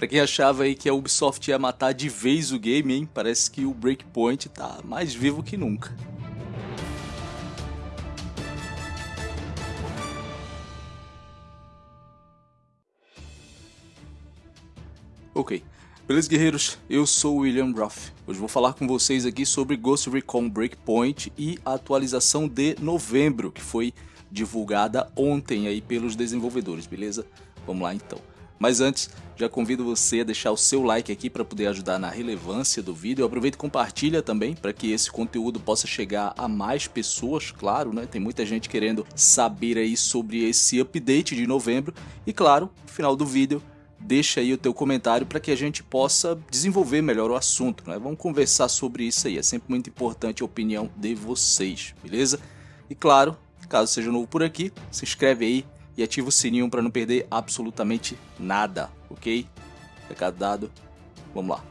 Pra quem achava aí que a Ubisoft ia matar de vez o game, hein? Parece que o Breakpoint tá mais vivo que nunca. Ok, beleza guerreiros? Eu sou o William Ruff. Hoje vou falar com vocês aqui sobre Ghost Recon Breakpoint e a atualização de novembro, que foi divulgada ontem aí pelos desenvolvedores, beleza? Vamos lá então. Mas antes, já convido você a deixar o seu like aqui para poder ajudar na relevância do vídeo. Aproveita e compartilha também para que esse conteúdo possa chegar a mais pessoas, claro, né? Tem muita gente querendo saber aí sobre esse update de novembro. E claro, no final do vídeo, deixa aí o teu comentário para que a gente possa desenvolver melhor o assunto, né? Vamos conversar sobre isso aí, é sempre muito importante a opinião de vocês, beleza? E claro, caso seja novo por aqui, se inscreve aí e ativa o sininho para não perder absolutamente nada, ok? Recado dado, vamos lá.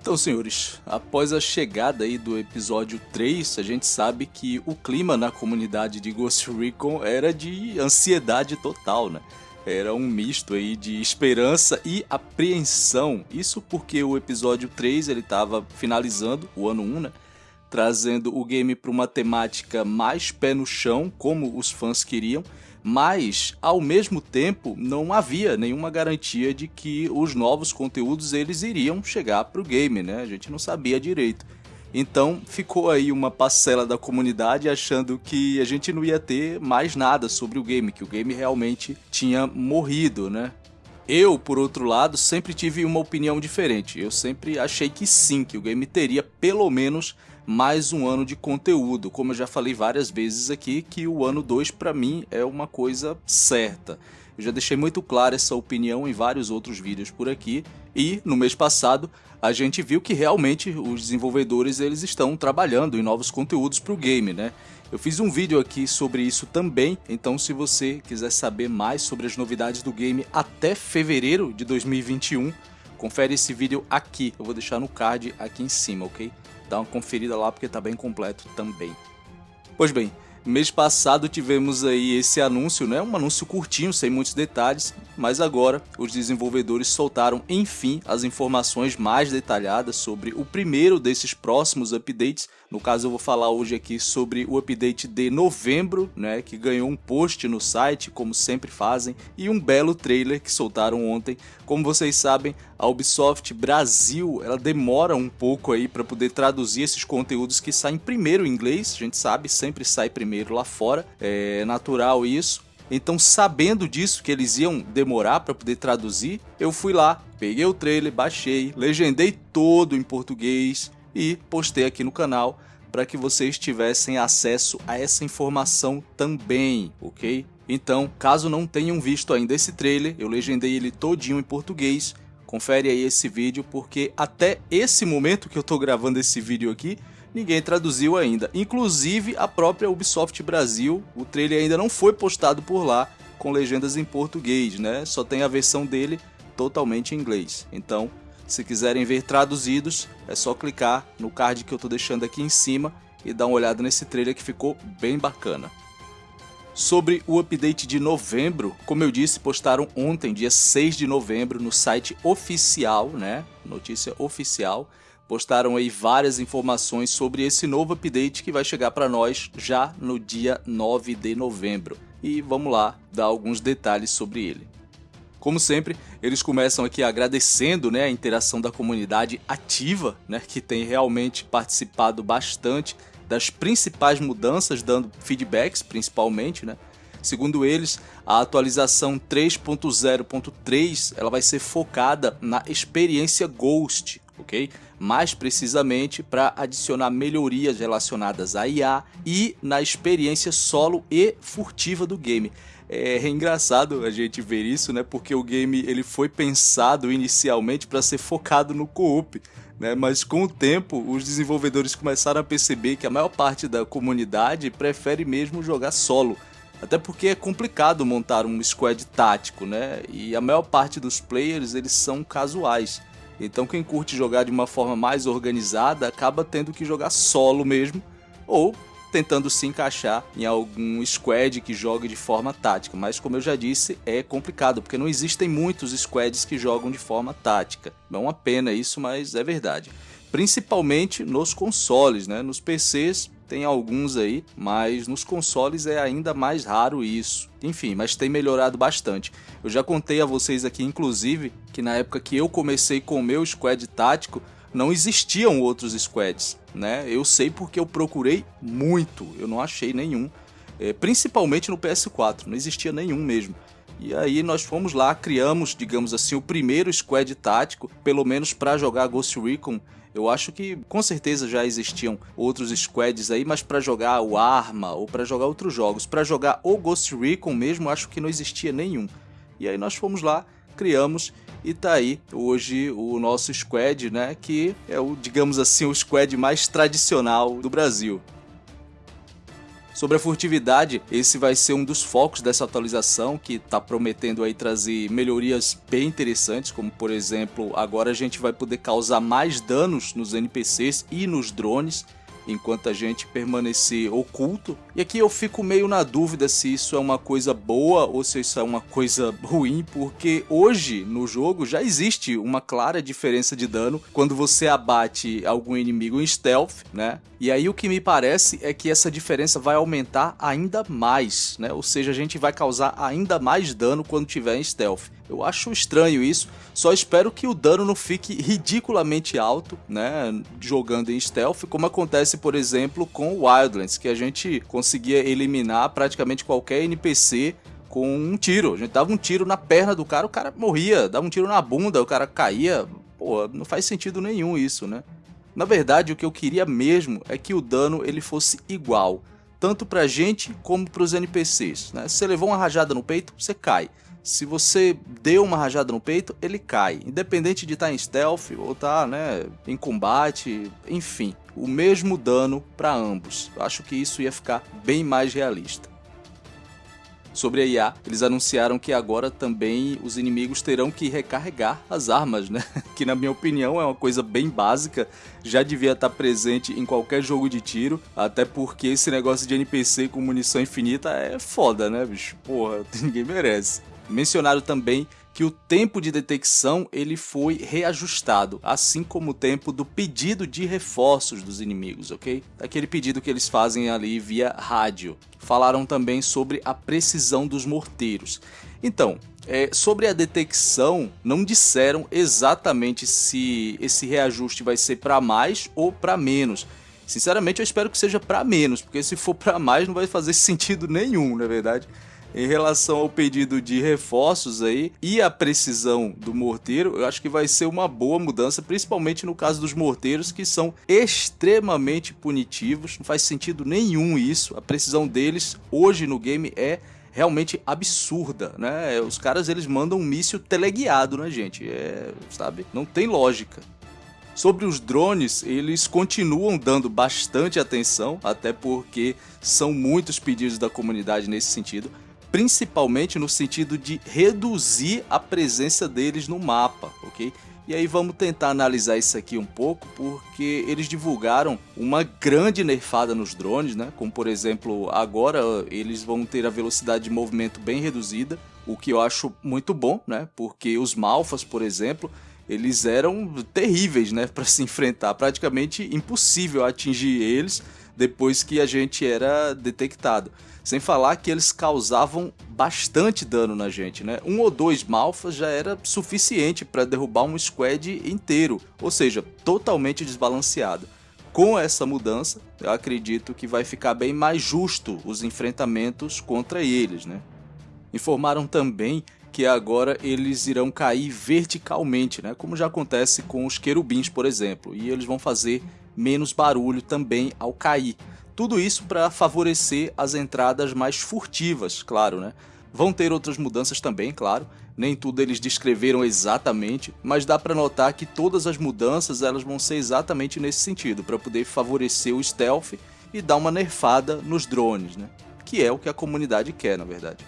Então, senhores, após a chegada aí do episódio 3, a gente sabe que o clima na comunidade de Ghost Recon era de ansiedade total, né? Era um misto aí de esperança e apreensão. Isso porque o episódio 3 ele estava finalizando o ano 1, né? Trazendo o game para uma temática mais pé no chão, como os fãs queriam, mas ao mesmo tempo não havia nenhuma garantia de que os novos conteúdos eles iriam chegar para o game, né? A gente não sabia direito. Então ficou aí uma parcela da comunidade achando que a gente não ia ter mais nada sobre o game, que o game realmente tinha morrido, né? Eu, por outro lado, sempre tive uma opinião diferente. Eu sempre achei que sim, que o game teria pelo menos mais um ano de conteúdo. Como eu já falei várias vezes aqui, que o ano 2 para mim é uma coisa certa. Eu já deixei muito clara essa opinião em vários outros vídeos por aqui e no mês passado a gente viu que realmente os desenvolvedores eles estão trabalhando em novos conteúdos para o game, né? Eu fiz um vídeo aqui sobre isso também, então se você quiser saber mais sobre as novidades do game até fevereiro de 2021, confere esse vídeo aqui, eu vou deixar no card aqui em cima, ok? Dá uma conferida lá porque tá bem completo também. Pois bem, Mês passado tivemos aí esse anúncio, né? um anúncio curtinho, sem muitos detalhes, mas agora os desenvolvedores soltaram enfim as informações mais detalhadas sobre o primeiro desses próximos updates. No caso eu vou falar hoje aqui sobre o update de novembro, né, que ganhou um post no site, como sempre fazem, e um belo trailer que soltaram ontem. Como vocês sabem, a Ubisoft Brasil, ela demora um pouco aí para poder traduzir esses conteúdos que saem primeiro em inglês, a gente sabe, sempre sai primeiro lá fora, é natural isso. Então, sabendo disso, que eles iam demorar para poder traduzir, eu fui lá, peguei o trailer, baixei, legendei todo em português e postei aqui no canal para que vocês tivessem acesso a essa informação também, ok? Então, caso não tenham visto ainda esse trailer, eu legendei ele todinho em português, confere aí esse vídeo porque até esse momento que eu estou gravando esse vídeo aqui, ninguém traduziu ainda. Inclusive a própria Ubisoft Brasil, o trailer ainda não foi postado por lá com legendas em português, né? Só tem a versão dele totalmente em inglês. Então, se quiserem ver traduzidos, é só clicar no card que eu estou deixando aqui em cima e dar uma olhada nesse trailer que ficou bem bacana. Sobre o update de novembro, como eu disse, postaram ontem, dia 6 de novembro, no site oficial, né? Notícia oficial, postaram aí várias informações sobre esse novo update que vai chegar para nós já no dia 9 de novembro. E vamos lá dar alguns detalhes sobre ele. Como sempre, eles começam aqui agradecendo né, a interação da comunidade ativa, né, que tem realmente participado bastante das principais mudanças, dando feedbacks principalmente. Né. Segundo eles, a atualização 3.0.3 ela vai ser focada na experiência Ghost, ok? Mais precisamente para adicionar melhorias relacionadas à IA e na experiência solo e furtiva do game. É, engraçado a gente ver isso, né? Porque o game ele foi pensado inicialmente para ser focado no co-op, né? Mas com o tempo os desenvolvedores começaram a perceber que a maior parte da comunidade prefere mesmo jogar solo. Até porque é complicado montar um squad tático, né? E a maior parte dos players eles são casuais. Então quem curte jogar de uma forma mais organizada acaba tendo que jogar solo mesmo, ou tentando se encaixar em algum squad que jogue de forma tática, mas como eu já disse, é complicado, porque não existem muitos squads que jogam de forma tática. É uma pena isso, mas é verdade. Principalmente nos consoles, né? Nos PCs tem alguns aí, mas nos consoles é ainda mais raro isso. Enfim, mas tem melhorado bastante. Eu já contei a vocês aqui, inclusive, que na época que eu comecei com o meu squad tático, não existiam outros squads, né? Eu sei porque eu procurei muito, eu não achei nenhum, é, principalmente no PS4, não existia nenhum mesmo. E aí nós fomos lá, criamos, digamos assim, o primeiro squad tático, pelo menos para jogar Ghost Recon. Eu acho que com certeza já existiam outros squads aí, mas para jogar o Arma ou para jogar outros jogos, para jogar o Ghost Recon mesmo, acho que não existia nenhum. E aí nós fomos lá, criamos e tá aí hoje o nosso squad, né, que é o, digamos assim, o squad mais tradicional do Brasil. Sobre a furtividade, esse vai ser um dos focos dessa atualização que está prometendo aí trazer melhorias bem interessantes, como por exemplo, agora a gente vai poder causar mais danos nos NPCs e nos drones, enquanto a gente permanecer oculto. E aqui eu fico meio na dúvida se isso é uma coisa boa ou se isso é uma coisa ruim, porque hoje no jogo já existe uma clara diferença de dano quando você abate algum inimigo em stealth, né? E aí o que me parece é que essa diferença vai aumentar ainda mais, né? Ou seja, a gente vai causar ainda mais dano quando tiver em stealth. Eu acho estranho isso, só espero que o dano não fique ridiculamente alto, né, jogando em stealth, como acontece, por exemplo, com Wildlands, que a gente conseguia eliminar praticamente qualquer NPC com um tiro. A gente dava um tiro na perna do cara, o cara morria, dava um tiro na bunda, o cara caía. Pô, não faz sentido nenhum isso, né? Na verdade, o que eu queria mesmo é que o dano ele fosse igual, tanto pra gente como pros NPCs, né? Se você levou uma rajada no peito, você cai. Se você deu uma rajada no peito, ele cai. Independente de estar tá em stealth ou estar tá, né, em combate, enfim. O mesmo dano para ambos. Eu acho que isso ia ficar bem mais realista. Sobre a IA, eles anunciaram que agora também os inimigos terão que recarregar as armas, né? Que na minha opinião é uma coisa bem básica, já devia estar presente em qualquer jogo de tiro, até porque esse negócio de NPC com munição infinita é foda, né, bicho? Porra, ninguém merece. Mencionaram também que o tempo de detecção ele foi reajustado, assim como o tempo do pedido de reforços dos inimigos, ok? Aquele pedido que eles fazem ali via rádio. Falaram também sobre a precisão dos morteiros. Então, é, sobre a detecção, não disseram exatamente se esse reajuste vai ser para mais ou para menos. Sinceramente, eu espero que seja para menos, porque se for para mais não vai fazer sentido nenhum, na é verdade em relação ao pedido de reforços aí e a precisão do morteiro, eu acho que vai ser uma boa mudança, principalmente no caso dos morteiros que são extremamente punitivos, não faz sentido nenhum isso, a precisão deles hoje no game é realmente absurda, né? Os caras eles mandam um míssil teleguiado na gente, é, sabe? Não tem lógica. Sobre os drones, eles continuam dando bastante atenção, até porque são muitos pedidos da comunidade nesse sentido principalmente no sentido de reduzir a presença deles no mapa, ok? E aí vamos tentar analisar isso aqui um pouco, porque eles divulgaram uma grande nerfada nos drones, né? Como por exemplo, agora eles vão ter a velocidade de movimento bem reduzida, o que eu acho muito bom, né? Porque os Malfas, por exemplo, eles eram terríveis, né? Para se enfrentar, praticamente impossível atingir eles depois que a gente era detectado. Sem falar que eles causavam bastante dano na gente, né? Um ou dois malfas já era suficiente para derrubar um squad inteiro, ou seja, totalmente desbalanceado. Com essa mudança, eu acredito que vai ficar bem mais justo os enfrentamentos contra eles, né? Informaram também que agora eles irão cair verticalmente, né? Como já acontece com os querubins, por exemplo, e eles vão fazer menos barulho também ao cair. Tudo isso para favorecer as entradas mais furtivas, claro, né? Vão ter outras mudanças também, claro. Nem tudo eles descreveram exatamente, mas dá para notar que todas as mudanças elas vão ser exatamente nesse sentido, para poder favorecer o stealth e dar uma nerfada nos drones, né? Que é o que a comunidade quer, na verdade.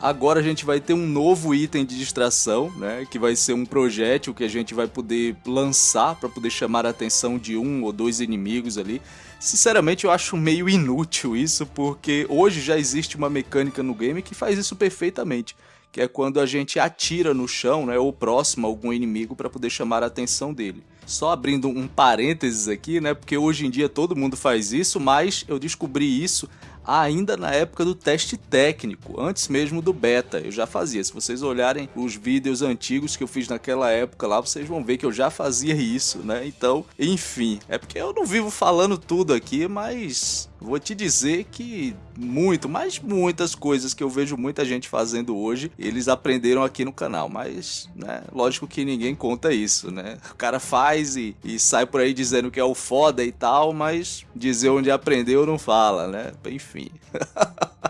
Agora a gente vai ter um novo item de distração, né? Que vai ser um projétil que a gente vai poder lançar para poder chamar a atenção de um ou dois inimigos ali. Sinceramente, eu acho meio inútil isso, porque hoje já existe uma mecânica no game que faz isso perfeitamente que é quando a gente atira no chão, né, ou próximo a algum inimigo para poder chamar a atenção dele. Só abrindo um parênteses aqui, né, porque hoje em dia todo mundo faz isso, mas eu descobri isso ainda na época do teste técnico, antes mesmo do beta, eu já fazia. Se vocês olharem os vídeos antigos que eu fiz naquela época lá, vocês vão ver que eu já fazia isso, né? Então, enfim, é porque eu não vivo falando tudo aqui, mas vou te dizer que muito, mas muitas coisas que eu vejo muita gente fazendo hoje, eles aprenderam aqui no canal, mas, né, lógico que ninguém conta isso, né? O cara faz e, e sai por aí dizendo que é o foda e tal, mas dizer onde aprendeu não fala, né? Enfim.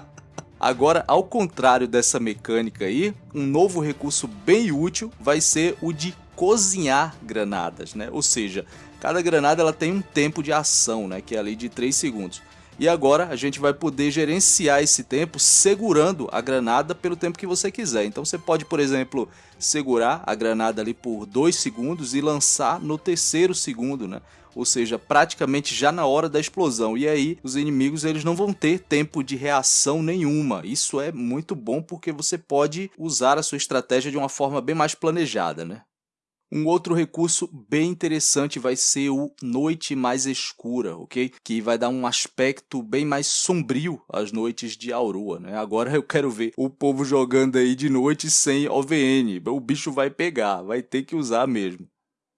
Agora, ao contrário dessa mecânica aí, um novo recurso bem útil vai ser o de cozinhar granadas, né? Ou seja, cada granada ela tem um tempo de ação, né? Que é ali de 3 segundos. E agora a gente vai poder gerenciar esse tempo segurando a granada pelo tempo que você quiser. Então você pode, por exemplo, segurar a granada ali por 2 segundos e lançar no terceiro segundo, né? Ou seja, praticamente já na hora da explosão. E aí os inimigos eles não vão ter tempo de reação nenhuma. Isso é muito bom porque você pode usar a sua estratégia de uma forma bem mais planejada, né? Um outro recurso bem interessante vai ser o Noite Mais Escura, ok? Que vai dar um aspecto bem mais sombrio às noites de Aurora, né? Agora eu quero ver o povo jogando aí de noite sem OVN. O bicho vai pegar, vai ter que usar mesmo.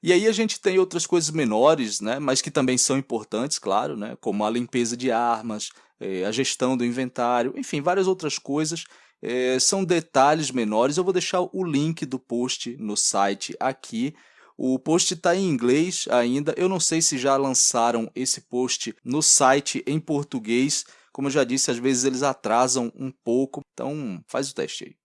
E aí a gente tem outras coisas menores, né? Mas que também são importantes, claro, né? Como a limpeza de armas, eh, a gestão do inventário, enfim, várias outras coisas é, são detalhes menores, eu vou deixar o link do post no site aqui. O post está em inglês ainda, eu não sei se já lançaram esse post no site em português. Como eu já disse, às vezes eles atrasam um pouco, então faz o teste aí.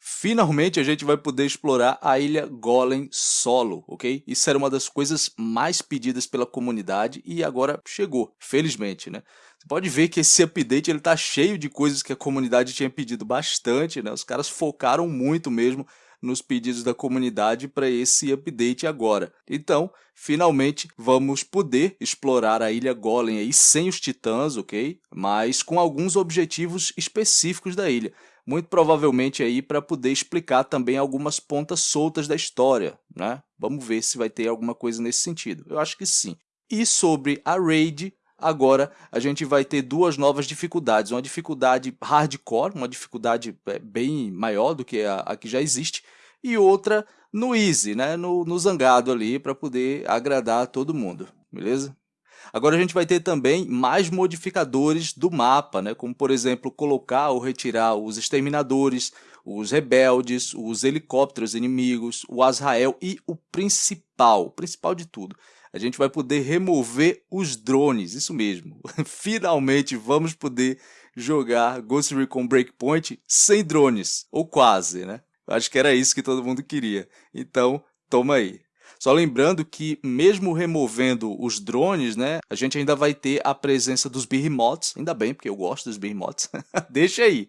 Finalmente a gente vai poder explorar a ilha Golem solo, ok? Isso era uma das coisas mais pedidas pela comunidade e agora chegou, felizmente, né? Você pode ver que esse update ele tá cheio de coisas que a comunidade tinha pedido bastante, né? Os caras focaram muito mesmo nos pedidos da comunidade para esse update agora. Então, finalmente vamos poder explorar a ilha Golem aí sem os titãs, ok? Mas com alguns objetivos específicos da ilha. Muito provavelmente aí para poder explicar também algumas pontas soltas da história, né? Vamos ver se vai ter alguma coisa nesse sentido. Eu acho que sim. E sobre a raid, Agora a gente vai ter duas novas dificuldades, uma dificuldade hardcore, uma dificuldade é, bem maior do que a, a que já existe, e outra no easy, né, no, no zangado ali, para poder agradar todo mundo, beleza? Agora a gente vai ter também mais modificadores do mapa, né? como por exemplo colocar ou retirar os exterminadores, os rebeldes, os helicópteros inimigos, o Azrael e o principal, o principal de tudo, a gente vai poder remover os drones, isso mesmo. Finalmente vamos poder jogar Ghost Recon Breakpoint sem drones, ou quase, né? Acho que era isso que todo mundo queria. Então, toma aí. Só lembrando que, mesmo removendo os drones, né, a gente ainda vai ter a presença dos Behemoths, ainda bem, porque eu gosto dos Behemoths, deixa aí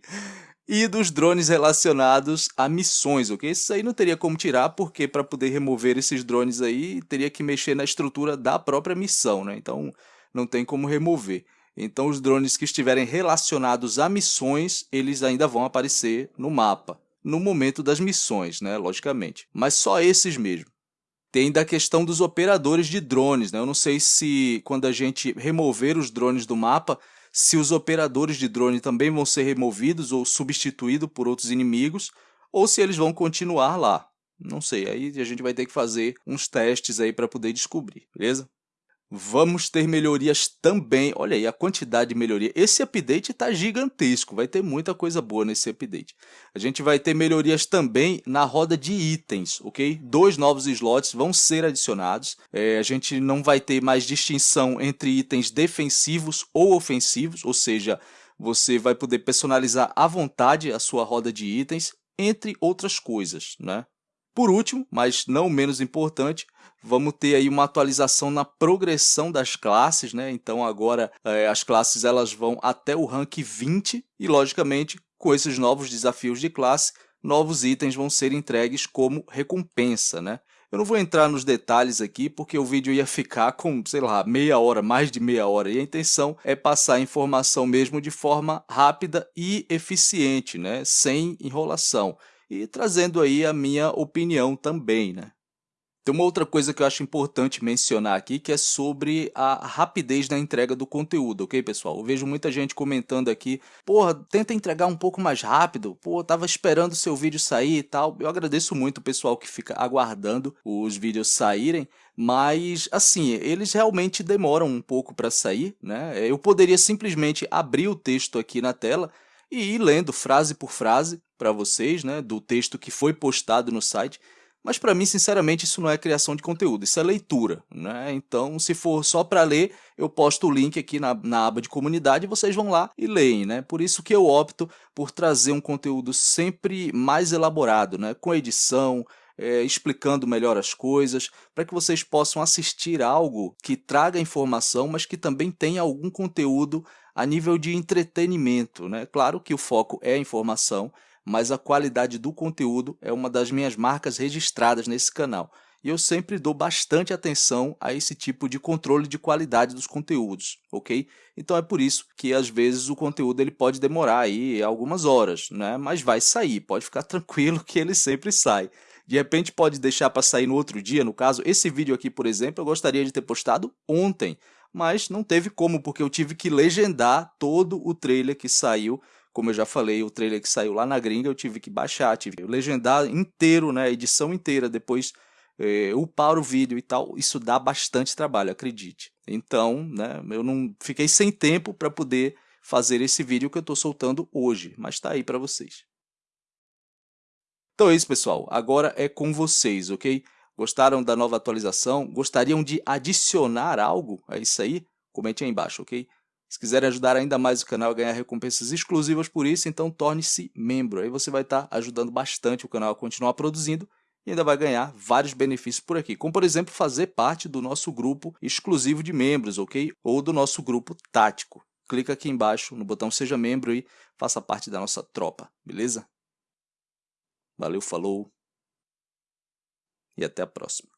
e dos drones relacionados a missões, ok? Isso aí não teria como tirar, porque para poder remover esses drones aí, teria que mexer na estrutura da própria missão, né? Então, não tem como remover. Então, os drones que estiverem relacionados a missões, eles ainda vão aparecer no mapa, no momento das missões, né? Logicamente. Mas só esses mesmo. Tem da questão dos operadores de drones, né? Eu não sei se quando a gente remover os drones do mapa, se os operadores de drone também vão ser removidos ou substituídos por outros inimigos, ou se eles vão continuar lá. Não sei, aí a gente vai ter que fazer uns testes aí para poder descobrir, beleza? Vamos ter melhorias também. Olha aí a quantidade de melhoria. Esse update está gigantesco, vai ter muita coisa boa nesse update. A gente vai ter melhorias também na roda de itens, ok? Dois novos slots vão ser adicionados. É, a gente não vai ter mais distinção entre itens defensivos ou ofensivos, ou seja, você vai poder personalizar à vontade a sua roda de itens, entre outras coisas, né? Por último, mas não menos importante, vamos ter aí uma atualização na progressão das classes, né? Então agora é, as classes elas vão até o rank 20 e logicamente com esses novos desafios de classe, novos itens vão ser entregues como recompensa, né? Eu não vou entrar nos detalhes aqui porque o vídeo ia ficar com, sei lá, meia hora, mais de meia hora. E a intenção é passar a informação mesmo de forma rápida e eficiente, né? sem enrolação. E trazendo aí a minha opinião também, né? Tem uma outra coisa que eu acho importante mencionar aqui, que é sobre a rapidez da entrega do conteúdo, ok, pessoal? Eu vejo muita gente comentando aqui, porra, tenta entregar um pouco mais rápido, pô, tava esperando o seu vídeo sair e tal. Eu agradeço muito o pessoal que fica aguardando os vídeos saírem, mas, assim, eles realmente demoram um pouco para sair, né? Eu poderia simplesmente abrir o texto aqui na tela e ir lendo frase por frase para vocês, né, do texto que foi postado no site, mas para mim, sinceramente, isso não é criação de conteúdo, isso é leitura. Né? Então, se for só para ler, eu posto o link aqui na, na aba de comunidade e vocês vão lá e leem. Né? Por isso que eu opto por trazer um conteúdo sempre mais elaborado, né? com edição, é, explicando melhor as coisas, para que vocês possam assistir algo que traga informação, mas que também tenha algum conteúdo a nível de entretenimento. Né? Claro que o foco é a informação, mas a qualidade do conteúdo é uma das minhas marcas registradas nesse canal. E eu sempre dou bastante atenção a esse tipo de controle de qualidade dos conteúdos, ok? Então é por isso que às vezes o conteúdo ele pode demorar aí algumas horas, né? Mas vai sair, pode ficar tranquilo que ele sempre sai. De repente pode deixar para sair no outro dia, no caso, esse vídeo aqui, por exemplo, eu gostaria de ter postado ontem, mas não teve como, porque eu tive que legendar todo o trailer que saiu como eu já falei, o trailer que saiu lá na gringa, eu tive que baixar, tive que legendar inteiro, né, edição inteira, depois é, upar o vídeo e tal. Isso dá bastante trabalho, acredite. Então, né, eu não fiquei sem tempo para poder fazer esse vídeo que eu estou soltando hoje, mas está aí para vocês. Então é isso, pessoal. Agora é com vocês, ok? Gostaram da nova atualização? Gostariam de adicionar algo a isso aí? Comente aí embaixo, ok? Se quiser ajudar ainda mais o canal a ganhar recompensas exclusivas por isso, então torne-se membro. Aí você vai estar ajudando bastante o canal a continuar produzindo e ainda vai ganhar vários benefícios por aqui, como por exemplo fazer parte do nosso grupo exclusivo de membros, ok? Ou do nosso grupo tático. Clica aqui embaixo no botão seja membro e faça parte da nossa tropa, beleza? Valeu, falou e até a próxima.